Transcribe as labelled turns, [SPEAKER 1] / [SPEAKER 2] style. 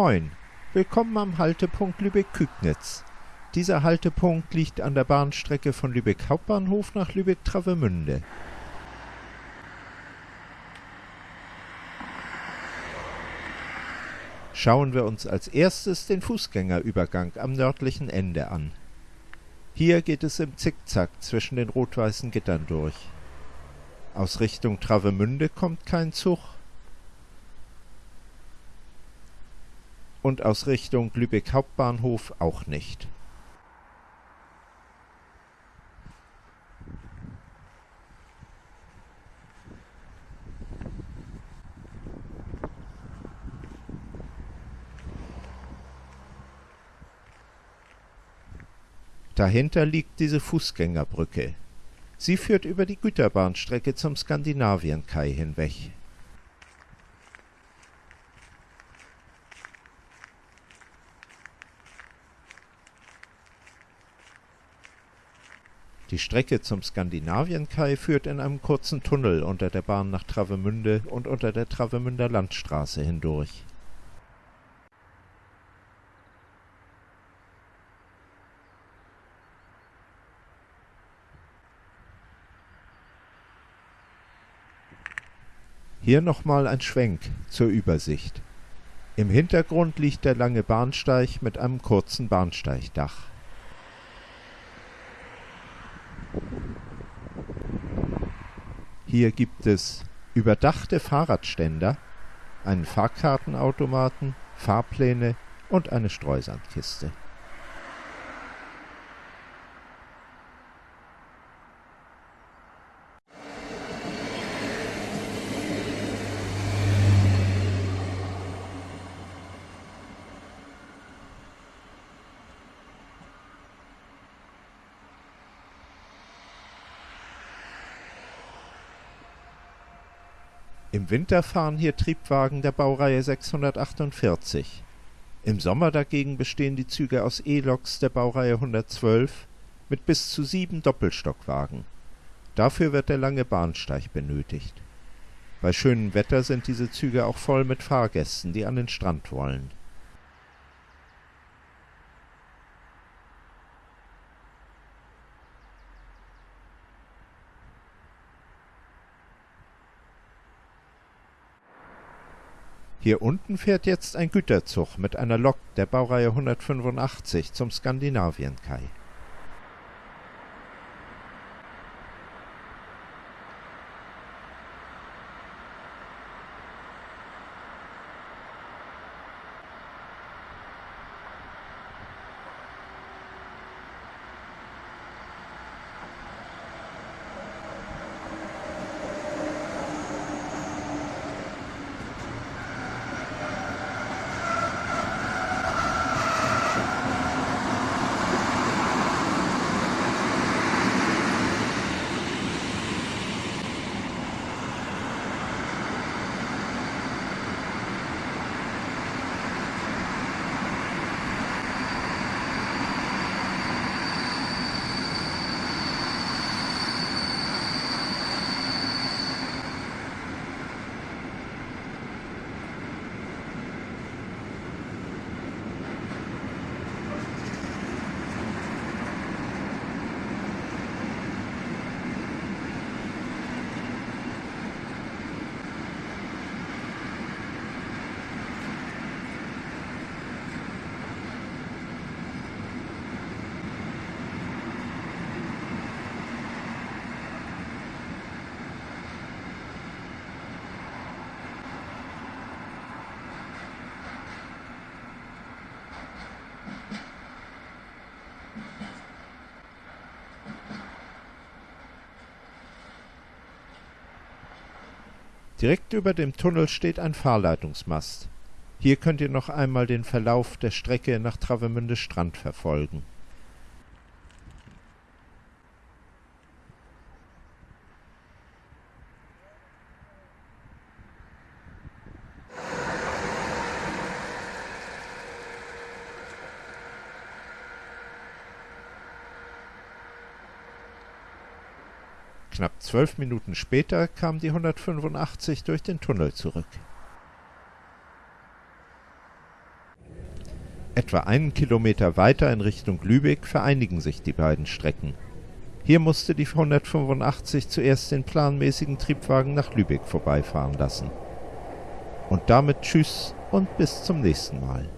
[SPEAKER 1] Moin, willkommen am Haltepunkt Lübeck-Kügnitz. Dieser Haltepunkt liegt an der Bahnstrecke von Lübeck Hauptbahnhof nach Lübeck-Travemünde. Schauen wir uns als erstes den Fußgängerübergang am nördlichen Ende an. Hier geht es im Zickzack zwischen den rot-weißen Gittern durch. Aus Richtung Travemünde kommt kein Zug. Und aus Richtung Lübeck Hauptbahnhof auch nicht. Dahinter liegt diese Fußgängerbrücke. Sie führt über die Güterbahnstrecke zum Skandinavienkai hinweg. Die Strecke zum Skandinavienkai führt in einem kurzen Tunnel unter der Bahn nach Travemünde und unter der Travemünder Landstraße hindurch Hier nochmal ein Schwenk zur Übersicht. Im Hintergrund liegt der lange Bahnsteig mit einem kurzen Bahnsteigdach. Hier gibt es überdachte Fahrradständer, einen Fahrkartenautomaten, Fahrpläne und eine Streusandkiste Im Winter fahren hier Triebwagen der Baureihe 648. Im Sommer dagegen bestehen die Züge aus E-Loks der Baureihe 112 mit bis zu sieben Doppelstockwagen. Dafür wird der lange Bahnsteig benötigt. Bei schönem Wetter sind diese Züge auch voll mit Fahrgästen, die an den Strand wollen Hier unten fährt jetzt ein Güterzug mit einer Lok der Baureihe 185 zum Skandinavienkai Direkt über dem Tunnel steht ein Fahrleitungsmast. Hier könnt ihr noch einmal den Verlauf der Strecke nach Travemünde Strand verfolgen Knapp zwölf Minuten später kam die 185 durch den Tunnel zurück Etwa einen Kilometer weiter in Richtung Lübeck vereinigen sich die beiden Strecken. Hier musste die 185 zuerst den planmäßigen Triebwagen nach Lübeck vorbeifahren lassen. Und damit Tschüss und bis zum nächsten Mal.